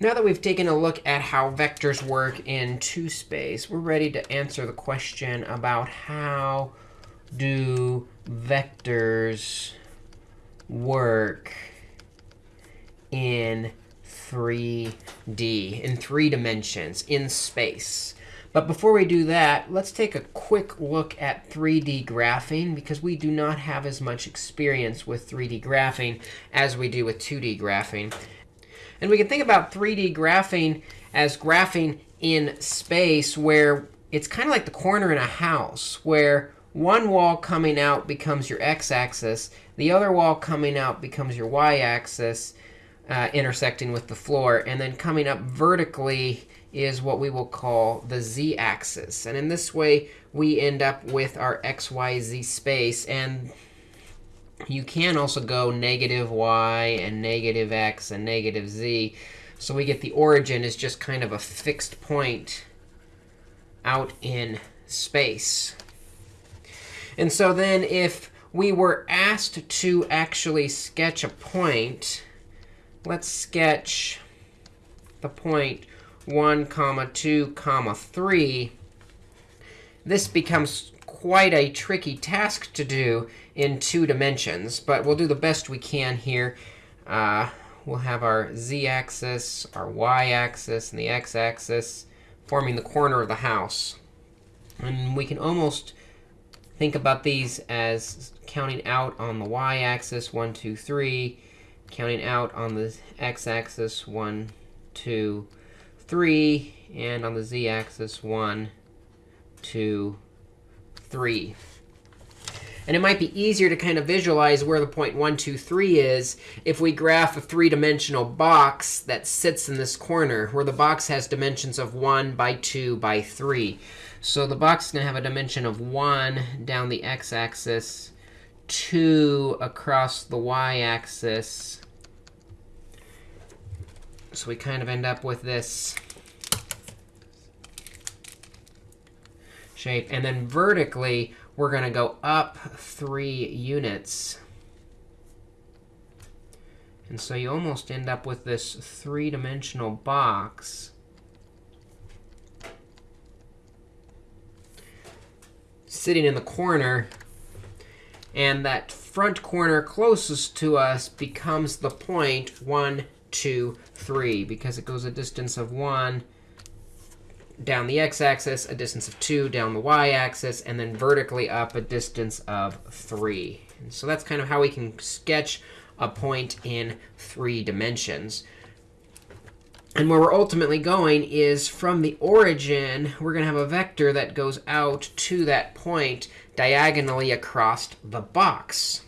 Now that we've taken a look at how vectors work in 2 space, we're ready to answer the question about how do vectors work in 3D, in three dimensions, in space. But before we do that, let's take a quick look at 3D graphing, because we do not have as much experience with 3D graphing as we do with 2D graphing. And we can think about 3D graphing as graphing in space, where it's kind of like the corner in a house, where one wall coming out becomes your x-axis. The other wall coming out becomes your y-axis, uh, intersecting with the floor. And then coming up vertically is what we will call the z-axis. And in this way, we end up with our x, y, z space. And you can also go negative y and negative x and negative z. So we get the origin is just kind of a fixed point out in space. And so then if we were asked to actually sketch a point, let's sketch the point 1, comma 2, comma 3. This becomes quite a tricky task to do in two dimensions, but we'll do the best we can here. Uh, we'll have our z-axis, our y-axis, and the x-axis forming the corner of the house. And we can almost think about these as counting out on the y-axis, 1, 2, 3, counting out on the x-axis, 1, 2, 3, and on the z-axis, 1, 2, 3. And it might be easier to kind of visualize where the point 1, 2, 3 is if we graph a three-dimensional box that sits in this corner, where the box has dimensions of 1 by 2 by 3. So the box is going to have a dimension of 1 down the x-axis, 2 across the y-axis. So we kind of end up with this shape. And then vertically, we're going to go up 3 units. And so you almost end up with this three-dimensional box. sitting in the corner. And that front corner closest to us becomes the point 1, 2, 3, because it goes a distance of 1 down the x-axis, a distance of 2 down the y-axis, and then vertically up a distance of 3. And so that's kind of how we can sketch a point in three dimensions. And where we're ultimately going is from the origin, we're going to have a vector that goes out to that point diagonally across the box.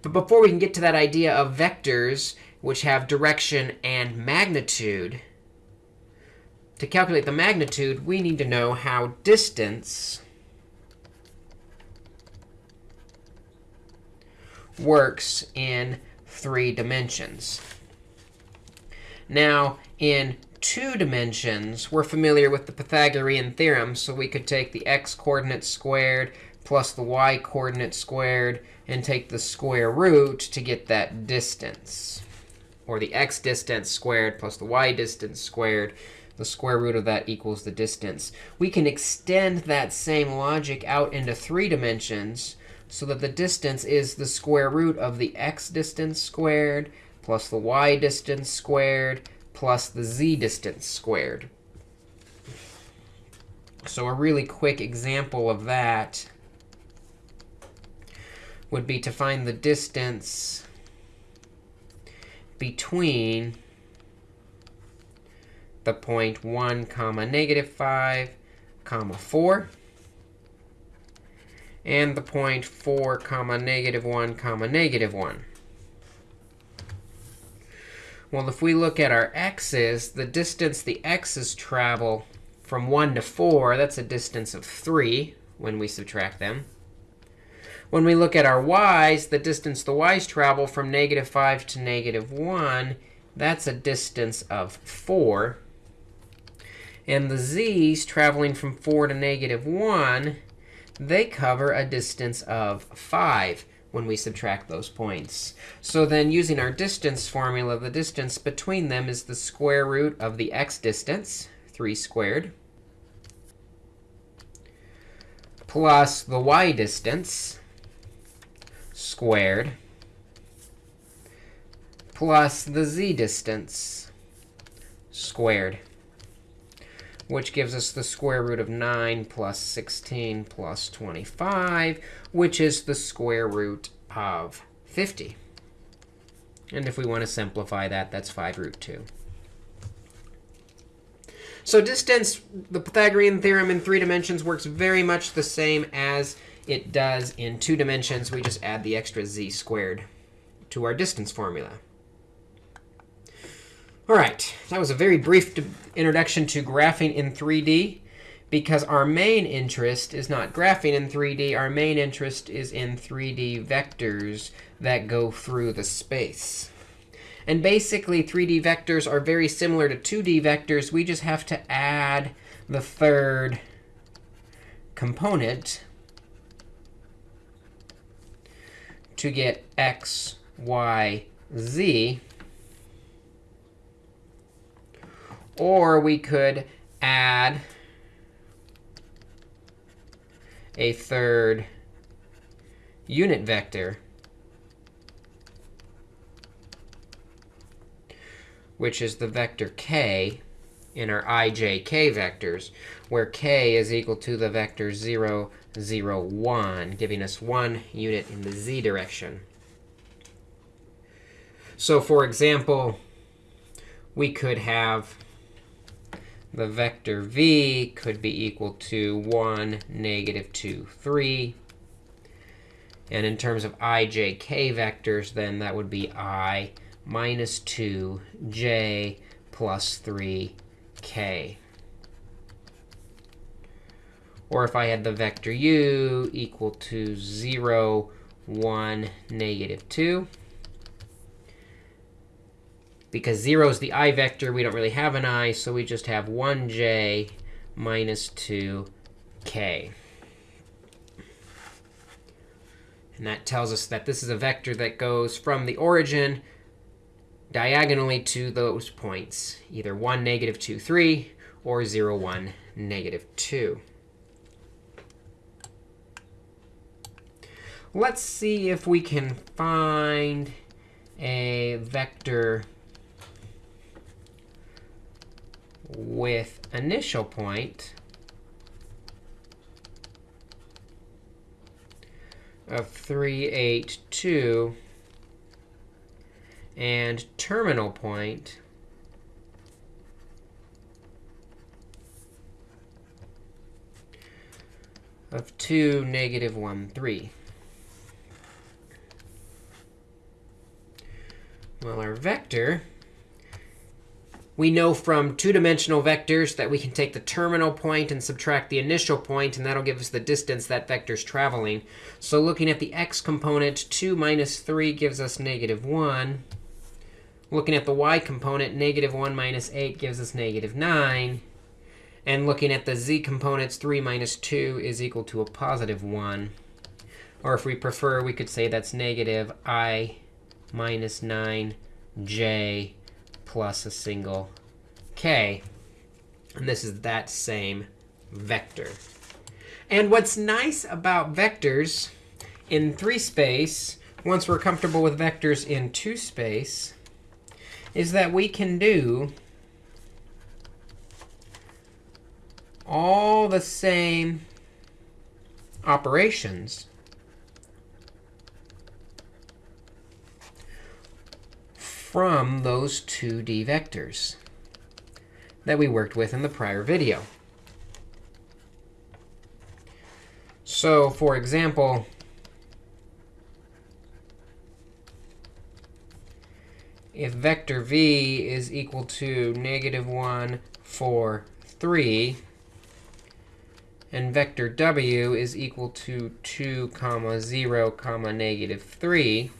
But before we can get to that idea of vectors, which have direction and magnitude, to calculate the magnitude, we need to know how distance works in three dimensions. Now, in two dimensions, we're familiar with the Pythagorean theorem. So we could take the x coordinate squared plus the y coordinate squared and take the square root to get that distance. Or the x distance squared plus the y distance squared. The square root of that equals the distance. We can extend that same logic out into three dimensions so that the distance is the square root of the x distance squared plus the y distance squared plus the z distance squared. So a really quick example of that would be to find the distance between the point 1 comma negative 5 comma 4 and the point 4 comma negative 1 comma negative 1. Well, if we look at our x's, the distance the x's travel from 1 to 4, that's a distance of 3 when we subtract them. When we look at our y's, the distance the y's travel from negative 5 to negative 1, that's a distance of 4. And the z's traveling from 4 to negative 1, they cover a distance of 5. when we subtract those points. So then using our distance formula, the distance between them is the square root of the x distance, 3 squared, plus the y distance squared, plus the z distance squared, which gives us the square root of 9 plus 16 plus 25, which is the square root of 50. And if we want to simplify that, that's 5 root 2. So distance, the Pythagorean theorem in three dimensions works very much the same as it does in two dimensions. We just add the extra z squared to our distance formula. All right, that was a very brief introduction to graphing in 3D because our main interest is not graphing in 3D. Our main interest is in 3D vectors that go through the space. And basically, 3D vectors are very similar to 2D vectors. We just have to add the third component to get x, y, z. Or we could add a third unit vector, which is the vector k in our ijk vectors, where k is equal to the vector 0, 0, 1, giving us one unit in the z direction. So for example, we could have the vector v could be equal to 1, negative 2, 3. And in terms of i, j, k vectors, then that would be i minus 2, j plus 3, k. Or if I had the vector u equal to 0, 1, negative 2. Because 0 is the i vector, we don't really have an i, so we just have 1j minus 2k. And that tells us that this is a vector that goes from the origin diagonally to those points, either 1, negative 2, 3, or 0, 1, negative 2. Let's see if we can find a vector with initial point of 382 and terminal point of 2, negative 1, 3. Well, our vector we know from two-dimensional vectors that we can take the terminal point and subtract the initial point, and that'll give us the distance that vector's traveling. So looking at the x component, 2 minus 3 gives us negative 1. Looking at the y component, negative 1 minus 8 gives us negative 9. And looking at the z components, 3 minus 2 is equal to a positive 1. Or if we prefer, we could say that's negative i minus 9j plus a single k. And this is that same vector. And what's nice about vectors in 3 space, once we're comfortable with vectors in 2 space, is that we can do all the same operations from those 2D vectors that we worked with in the prior video. So for example, if vector v is equal to negative 1, 4, 3, and vector w is equal to 2, comma 0, comma negative 3,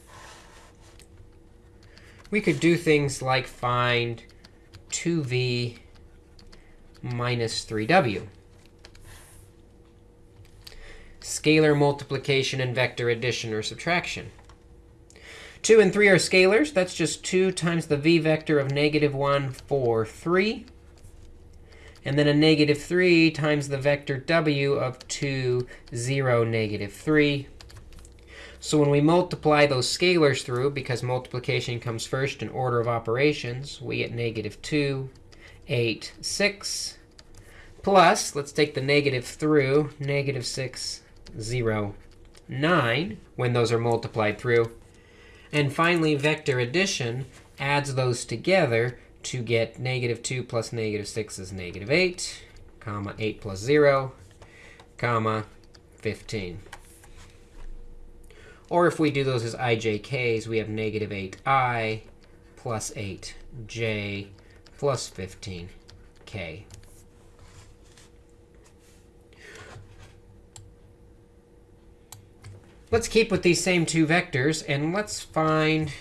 we could do things like find 2v minus 3w. scalar multiplication and vector addition or subtraction. 2 and 3 are scalars. That's just 2 times the v vector of negative 1, 4, 3. And then a negative 3 times the vector w of 2, 0, negative 3. So when we multiply those scalars through, because multiplication comes first in order of operations, we get negative 2, 8, 6, plus, let's take the negative through, negative 6, 0, 9, when those are multiplied through. And finally, vector addition adds those together to get negative 2 plus negative 6 is negative 8, comma 8 plus 0, comma 15. Or if we do those as ijk's, we have negative 8i plus 8j plus 15k. Let's keep with these same two vectors, and let's find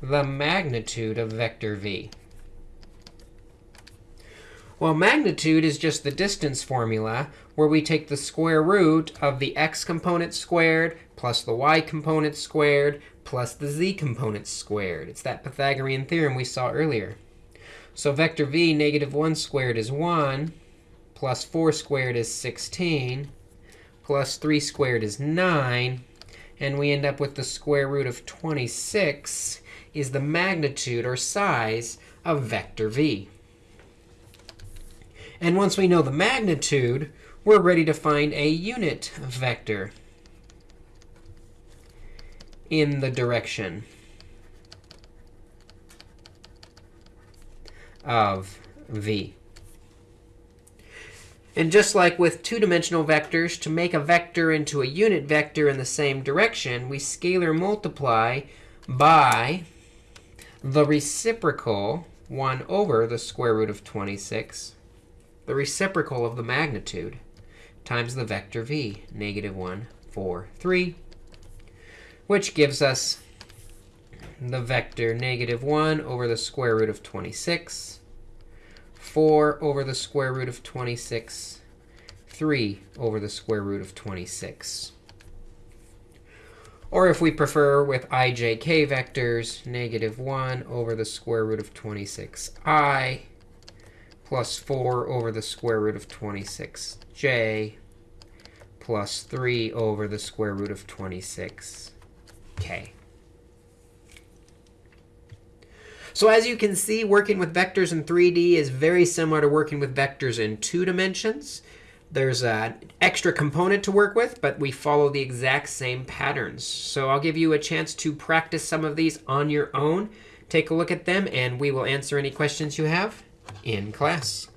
the magnitude of vector v. Well, magnitude is just the distance formula, where we take the square root of the x component squared plus the y component squared plus the z component squared. It's that Pythagorean theorem we saw earlier. So vector v, negative 1 squared is 1, plus 4 squared is 16, plus 3 squared is 9. And we end up with the square root of 26 is the magnitude or size of vector v. And once we know the magnitude, we're ready to find a unit vector in the direction of v. And just like with two-dimensional vectors, to make a vector into a unit vector in the same direction, we scalar multiply by the reciprocal 1 over the square root of 26, the reciprocal of the magnitude, times the vector v, negative 1, 4, 3, which gives us the vector negative 1 over the square root of 26 4 over the square root of 26, 3 over the square root of 26. Or if we prefer with ijk vectors, negative 1 over the square root of 26i plus 4 over the square root of 26j plus 3 over the square root of 26k. So as you can see, working with vectors in 3D is very similar to working with vectors in two dimensions. There's an extra component to work with, but we follow the exact same patterns. So I'll give you a chance to practice some of these on your own. Take a look at them, and we will answer any questions you have in class.